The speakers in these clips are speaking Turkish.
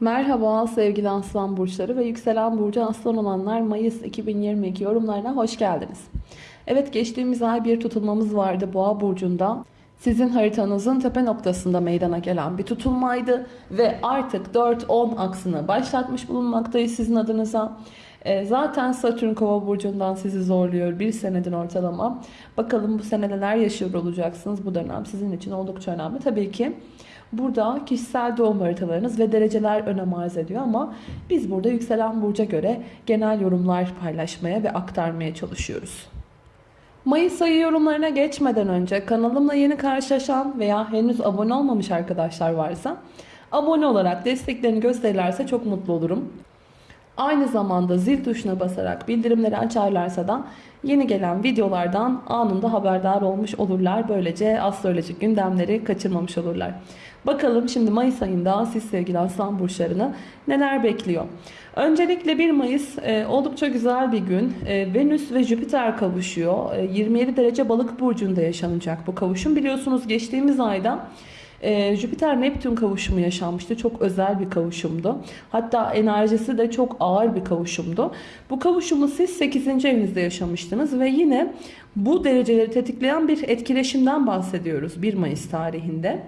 Merhaba sevgili aslan burçları ve yükselen burcu aslan olanlar Mayıs 2022 yorumlarına hoş geldiniz. Evet geçtiğimiz ay bir tutulmamız vardı boğa burcunda. Sizin haritanızın tepe noktasında meydana gelen bir tutulmaydı ve artık 4-10 aksını başlatmış bulunmaktayız sizin adınıza. E, zaten Satürn kova burcundan sizi zorluyor bir senedir ortalama. Bakalım bu sene neler yaşıyor olacaksınız bu dönem sizin için oldukça önemli. Tabii ki Burada kişisel doğum haritalarınız ve dereceler önem arz ediyor ama biz burada yükselen burca göre genel yorumlar paylaşmaya ve aktarmaya çalışıyoruz. Mayıs ayı yorumlarına geçmeden önce kanalımla yeni karşılaşan veya henüz abone olmamış arkadaşlar varsa abone olarak desteklerini gösterirlerse çok mutlu olurum. Aynı zamanda zil tuşuna basarak bildirimleri açarlarsa da yeni gelen videolardan anında haberdar olmuş olurlar. Böylece astrolojik gündemleri kaçırmamış olurlar. Bakalım şimdi Mayıs ayında siz sevgili aslan burçlarını neler bekliyor? Öncelikle 1 Mayıs e, oldukça güzel bir gün. E, Venüs ve Jüpiter kavuşuyor. E, 27 derece balık burcunda yaşanacak bu kavuşum. Biliyorsunuz geçtiğimiz ayda e, Jüpiter-Neptün kavuşumu yaşanmıştı. Çok özel bir kavuşumdu. Hatta enerjisi de çok ağır bir kavuşumdu. Bu kavuşumu siz 8. evinizde yaşamıştınız ve yine bu dereceleri tetikleyen bir etkileşimden bahsediyoruz 1 Mayıs tarihinde.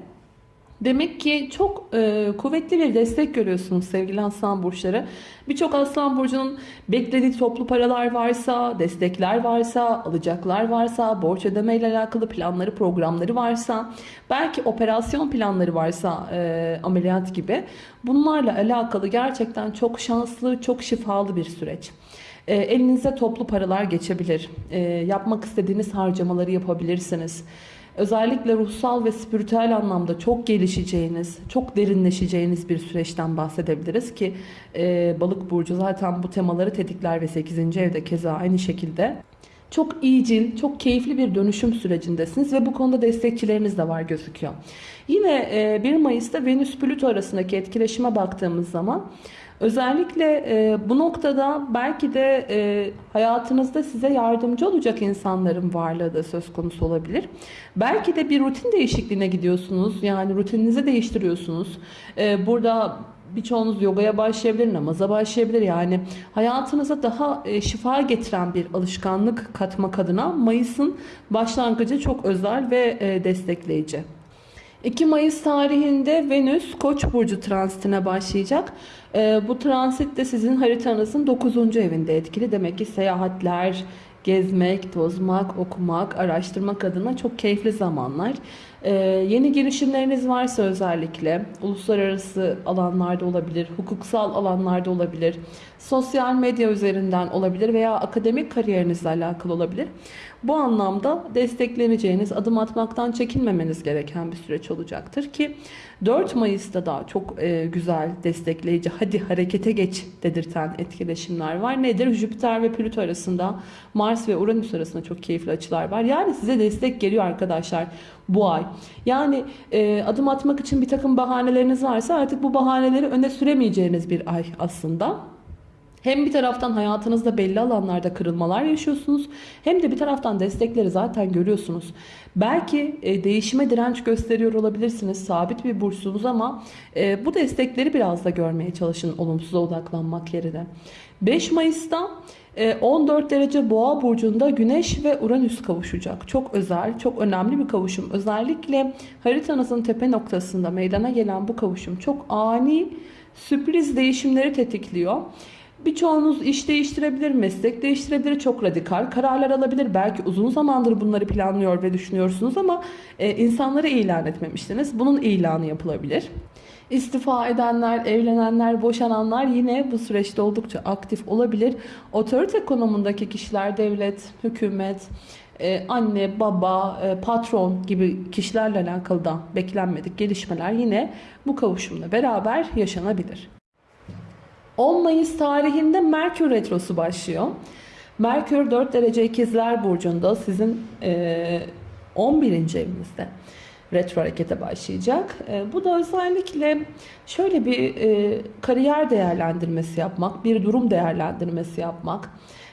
Demek ki çok e, kuvvetli bir destek görüyorsunuz sevgili aslan burçları. Birçok aslan burcunun beklediği toplu paralar varsa, destekler varsa, alacaklar varsa, borç ödeme ile alakalı planları, programları varsa, belki operasyon planları varsa e, ameliyat gibi bunlarla alakalı gerçekten çok şanslı, çok şifalı bir süreç. E, elinize toplu paralar geçebilir. E, yapmak istediğiniz harcamaları yapabilirsiniz. Özellikle ruhsal ve spiritüel anlamda çok gelişeceğiniz, çok derinleşeceğiniz bir süreçten bahsedebiliriz ki e, balık burcu zaten bu temaları tetikler ve 8. evde keza aynı şekilde. Çok iyicil, çok keyifli bir dönüşüm sürecindesiniz ve bu konuda destekçileriniz de var gözüküyor. Yine 1 Mayıs'ta Venüs-Plüto arasındaki etkileşime baktığımız zaman Özellikle e, bu noktada belki de e, hayatınızda size yardımcı olacak insanların varlığı da söz konusu olabilir. Belki de bir rutin değişikliğine gidiyorsunuz. Yani rutininizi değiştiriyorsunuz. E, burada birçoğunuz yogaya başlayabilir, namaza başlayabilir. Yani hayatınıza daha e, şifa getiren bir alışkanlık katmak adına Mayıs'ın başlangıcı çok özel ve e, destekleyici. 2 Mayıs tarihinde Venüs Koç burcu transitine başlayacak. Ee, bu transit de sizin haritanızın 9. evinde etkili. Demek ki seyahatler, gezmek, tozmak, okumak, araştırmak adına çok keyifli zamanlar. Ee, yeni girişimleriniz varsa özellikle uluslararası alanlarda olabilir, hukuksal alanlarda olabilir, sosyal medya üzerinden olabilir veya akademik kariyerinizle alakalı olabilir. Bu anlamda destekleneceğiniz, adım atmaktan çekinmemeniz gereken bir süreç olacaktır ki 4 Mayıs'ta da çok e, güzel, destekleyici, hadi harekete geç dedirten etkileşimler var. Nedir? Jüpiter ve Plüto arasında, Mars ve Uranüs arasında çok keyifli açılar var. Yani size destek geliyor arkadaşlar bu ay. Yani e, adım atmak için bir takım bahaneleriniz varsa artık bu bahaneleri öne süremeyeceğiniz bir ay aslında. Hem bir taraftan hayatınızda belli alanlarda kırılmalar yaşıyorsunuz hem de bir taraftan destekleri zaten görüyorsunuz. Belki e, değişime direnç gösteriyor olabilirsiniz. Sabit bir burçsunuz ama e, bu destekleri biraz da görmeye çalışın olumsuza odaklanmak yerine. 5 Mayıs'ta 14 e, derece boğa burcunda güneş ve uranüs kavuşacak. Çok özel, çok önemli bir kavuşum. Özellikle haritanızın tepe noktasında meydana gelen bu kavuşum çok ani sürpriz değişimleri tetikliyor. Birçoğunuz iş değiştirebilir, meslek değiştirebilir, çok radikal kararlar alabilir. Belki uzun zamandır bunları planlıyor ve düşünüyorsunuz ama e, insanlara ilan etmemiştiniz. Bunun ilanı yapılabilir. İstifa edenler, evlenenler, boşananlar yine bu süreçte oldukça aktif olabilir. Otorite konumundaki kişiler, devlet, hükümet, e, anne, baba, e, patron gibi kişilerle alakalı da beklenmedik gelişmeler yine bu kavuşumla beraber yaşanabilir. 10 Mayıs tarihinde Merkür Retrosu başlıyor. Merkür 4 derece ikizler burcunda sizin e, 11. evinizde retro harekete başlayacak. E, bu da özellikle şöyle bir e, kariyer değerlendirmesi yapmak, bir durum değerlendirmesi yapmak,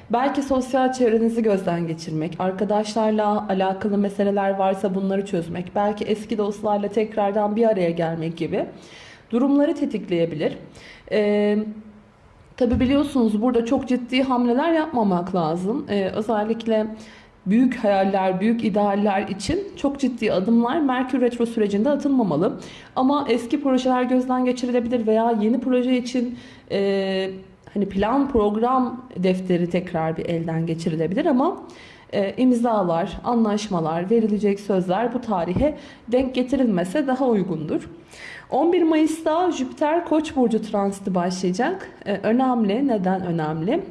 belki sosyal çevrenizi gözden geçirmek, arkadaşlarla alakalı meseleler varsa bunları çözmek, belki eski dostlarla tekrardan bir araya gelmek gibi durumları tetikleyebilir. Ee, Tabi biliyorsunuz burada çok ciddi hamleler yapmamak lazım. Ee, özellikle büyük hayaller, büyük idealler için çok ciddi adımlar Merkür Retro sürecinde atılmamalı. Ama eski projeler gözden geçirilebilir veya yeni proje için e, hani plan program defteri tekrar bir elden geçirilebilir ama e, imzalar, anlaşmalar, verilecek sözler bu tarihe denk getirilmese daha uygundur. 11 Mayıs'ta Jüpiter Koç burcu transiti başlayacak. E, önemli. Neden önemli?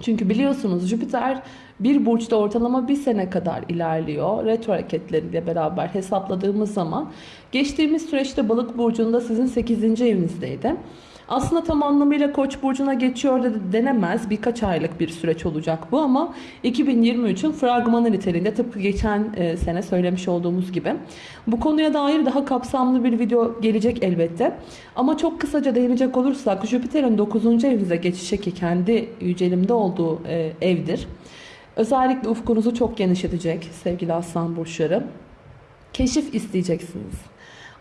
Çünkü biliyorsunuz Jüpiter bir burçta ortalama bir sene kadar ilerliyor. Retro hareketleriyle beraber hesapladığımız zaman geçtiğimiz süreçte balık burcunda sizin 8. evinizdeydi. Aslında tam anlamıyla Koç burcuna geçiyor da denemez. Birkaç aylık bir süreç olacak bu ama 2023'ün fragmanı niteliğinde tıpkı geçen e, sene söylemiş olduğumuz gibi. Bu konuya dair daha kapsamlı bir video gelecek elbette. Ama çok kısaca değinecek olursak Jüpiter'in 9. evinize geçişi ki kendi yücelimde olduğu e, evdir. Özellikle ufkunuzu çok genişletecek sevgili aslan burçları. Keşif isteyeceksiniz.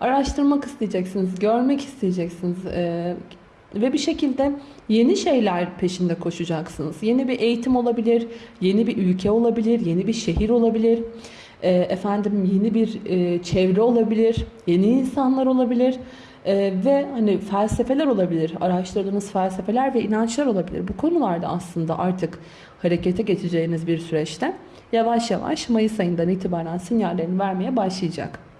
Araştırmak isteyeceksiniz, görmek isteyeceksiniz. Ee, ve bir şekilde yeni şeyler peşinde koşacaksınız. Yeni bir eğitim olabilir, yeni bir ülke olabilir, yeni bir şehir olabilir. E, efendim yeni bir e, çevre olabilir, yeni insanlar olabilir. Ee, ve hani felsefeler olabilir, araştırdığınız felsefeler ve inançlar olabilir. Bu konularda aslında artık harekete geçeceğiniz bir süreçte yavaş yavaş Mayıs ayından itibaren sinyallerini vermeye başlayacak.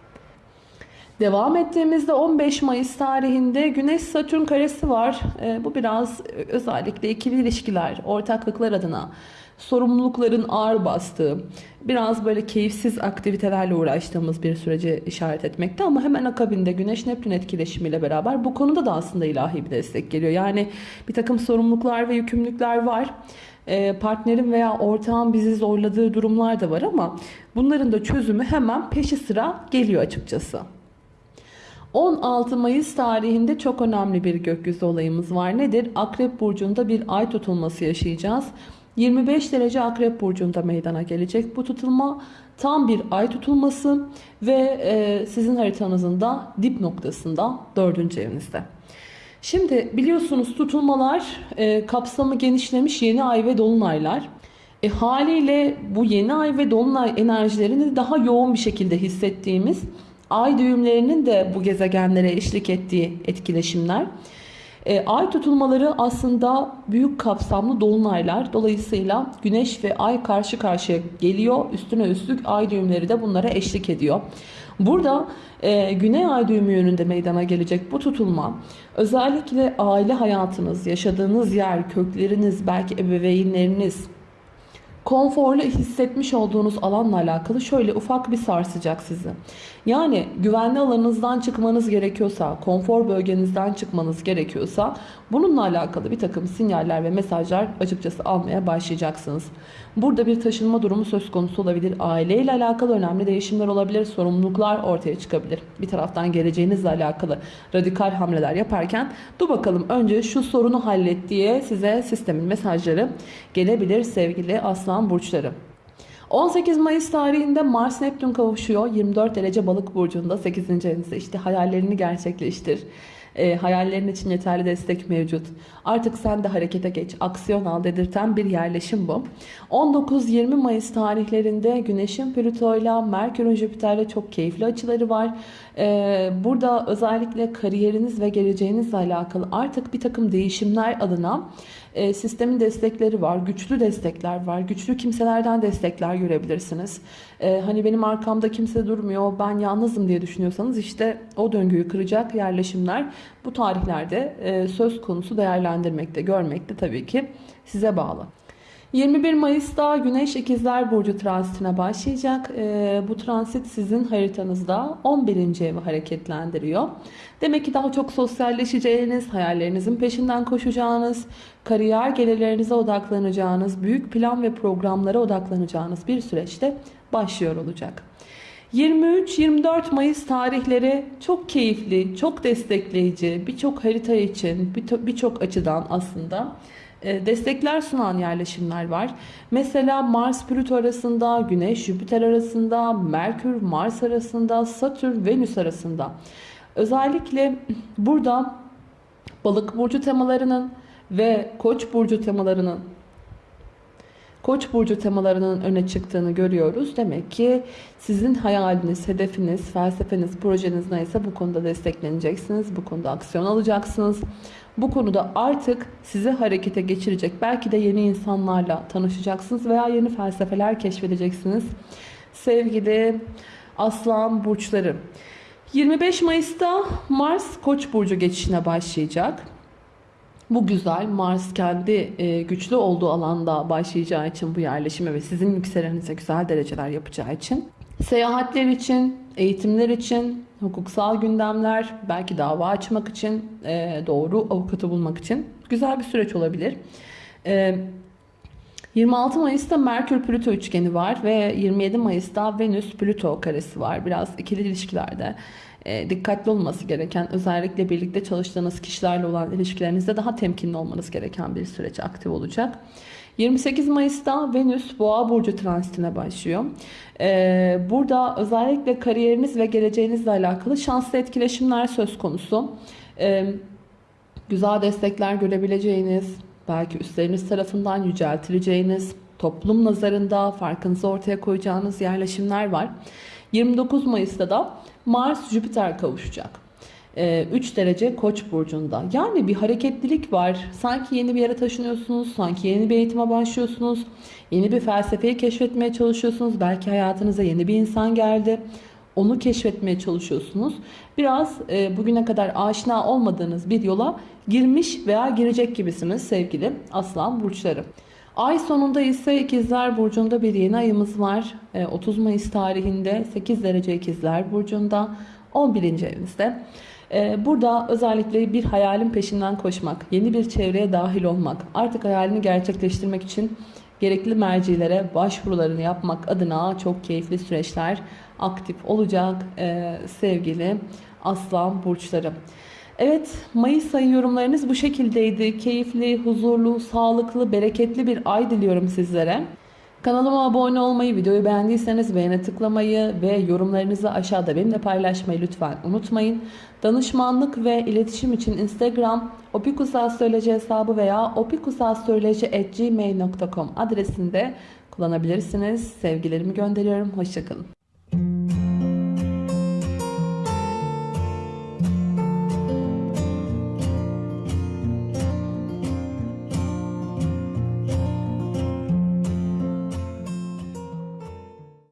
Devam ettiğimizde 15 Mayıs tarihinde Güneş Satürn karesi var. E, bu biraz özellikle ikili ilişkiler, ortaklıklar adına sorumlulukların ağır bastığı, biraz böyle keyifsiz aktivitelerle uğraştığımız bir sürece işaret etmekte ama hemen akabinde Güneş Neptün etkileşimiyle beraber bu konuda da aslında ilahi bir destek geliyor. Yani bir takım sorumluluklar ve yükümlülükler var e, partnerin veya ortağın bizi zorladığı durumlar da var ama bunların da çözümü hemen peşi sıra geliyor açıkçası. 16 Mayıs tarihinde çok önemli bir gökyüzü olayımız var. Nedir? Akrep Burcu'nda bir ay tutulması yaşayacağız. 25 derece Akrep Burcu'nda meydana gelecek. Bu tutulma tam bir ay tutulması ve e, sizin haritanızın da dip noktasında 4. evinizde. Şimdi biliyorsunuz tutulmalar e, kapsamı genişlemiş yeni ay ve dolunaylar. E, haliyle bu yeni ay ve dolunay enerjilerini daha yoğun bir şekilde hissettiğimiz ay düğümlerinin de bu gezegenlere eşlik ettiği etkileşimler. E, ay tutulmaları aslında büyük kapsamlı dolunaylar. Dolayısıyla güneş ve ay karşı karşıya geliyor. Üstüne üstlük ay düğümleri de bunlara eşlik ediyor. Burada e, güney ay düğümü yönünde meydana gelecek bu tutulma özellikle aile hayatınız, yaşadığınız yer, kökleriniz, belki ebeveynleriniz, konforlu hissetmiş olduğunuz alanla alakalı şöyle ufak bir sarsacak sizi. Yani güvenli alanınızdan çıkmanız gerekiyorsa, konfor bölgenizden çıkmanız gerekiyorsa bununla alakalı bir takım sinyaller ve mesajlar açıkçası almaya başlayacaksınız. Burada bir taşınma durumu söz konusu olabilir. Aileyle alakalı önemli değişimler olabilir. Sorumluluklar ortaya çıkabilir. Bir taraftan geleceğinizle alakalı radikal hamleler yaparken dur bakalım önce şu sorunu hallet diye size sistemin mesajları gelebilir sevgili aslan burçları. 18 Mayıs tarihinde Mars Neptün kavuşuyor. 24 derece balık burcunda 8. evinizde işte hayallerini gerçekleştir. E, hayallerin için yeterli destek mevcut. Artık sen de harekete geç, aksiyon al dedirten bir yerleşim bu. 19-20 Mayıs tarihlerinde Güneş'in Plüto ile Merkür'ün Jüpiter'le çok keyifli açıları var. E, burada özellikle kariyeriniz ve geleceğinizle alakalı artık bir takım değişimler adına e, sistemin destekleri var, güçlü destekler var, güçlü kimselerden destekler görebilirsiniz. E, hani benim arkamda kimse durmuyor, ben yalnızım diye düşünüyorsanız işte o döngüyü kıracak yerleşimler bu tarihlerde e, söz konusu değerlendirmekte, görmekte tabii ki size bağlı. 21 Mayıs'ta Güneş İkizler Burcu transitine başlayacak. E, bu transit sizin haritanızda 11. evi hareketlendiriyor. Demek ki daha çok sosyalleşeceğiniz, hayallerinizin peşinden koşacağınız, kariyer gelirlerinize odaklanacağınız, büyük plan ve programlara odaklanacağınız bir süreçte başlıyor olacak. 23-24 Mayıs tarihleri çok keyifli, çok destekleyici, birçok harita için, birçok açıdan aslında destekler sunan yerleşimler var. Mesela Mars Plüto arasında, Güneş Jüpiter arasında, Merkür Mars arasında, Satürn Venüs arasında. Özellikle burada balık burcu temalarının ve koç burcu temalarının Koç burcu temalarının öne çıktığını görüyoruz. Demek ki sizin hayaliniz, hedefiniz, felsefeniz, projeniz neyse bu konuda destekleneceksiniz. Bu konuda aksiyon alacaksınız. Bu konuda artık sizi harekete geçirecek belki de yeni insanlarla tanışacaksınız veya yeni felsefeler keşfedeceksiniz. Sevgili Aslan burçları. 25 Mayıs'ta Mars Koç burcu geçişine başlayacak. Bu güzel. Mars kendi e, güçlü olduğu alanda başlayacağı için bu yerleşime ve sizin yükselenize güzel dereceler yapacağı için. Seyahatler için, eğitimler için, hukuksal gündemler, belki dava açmak için, e, doğru avukatı bulmak için güzel bir süreç olabilir. E, 26 Mayıs'ta Merkür-Plüto üçgeni var ve 27 Mayıs'ta Venüs-Plüto karesi var. Biraz ikili ilişkilerde e, dikkatli olması gereken, özellikle birlikte çalıştığınız kişilerle olan ilişkilerinizde daha temkinli olmanız gereken bir süreç aktif olacak. 28 Mayıs'ta Venüs Boğa burcu transitine başlıyor. Ee, burada özellikle kariyeriniz ve geleceğinizle alakalı şanslı etkileşimler söz konusu. Ee, güzel destekler görebileceğiniz, belki üstleriniz tarafından yüceltileceğiniz, toplum nazarında farkınızı ortaya koyacağınız yerleşimler var. 29 Mayıs'ta da Mars Jüpiter kavuşacak. 3 derece Koç burcunda. Yani bir hareketlilik var. Sanki yeni bir yere taşınıyorsunuz, sanki yeni bir eğitime başlıyorsunuz. Yeni bir felsefeyi keşfetmeye çalışıyorsunuz. Belki hayatınıza yeni bir insan geldi. Onu keşfetmeye çalışıyorsunuz. Biraz e, bugüne kadar aşina olmadığınız bir yola girmiş veya girecek gibisiniz sevgili Aslan burçları. Ay sonunda ise İkizler Burcu'nda bir yeni ayımız var. 30 Mayıs tarihinde 8 derece İkizler Burcu'nda 11. evinizde. Burada özellikle bir hayalin peşinden koşmak, yeni bir çevreye dahil olmak, artık hayalini gerçekleştirmek için gerekli mercilere başvurularını yapmak adına çok keyifli süreçler aktif olacak sevgili Aslan Burçları. Evet, Mayıs ayı yorumlarınız bu şekildeydi. Keyifli, huzurlu, sağlıklı, bereketli bir ay diliyorum sizlere. Kanalıma abone olmayı, videoyu beğendiyseniz beğene tıklamayı ve yorumlarınızı aşağıda benimle paylaşmayı lütfen unutmayın. Danışmanlık ve iletişim için Instagram opikusastroloji hesabı veya opikusastroloji.gmail.com adresinde kullanabilirsiniz. Sevgilerimi gönderiyorum. Hoşçakalın.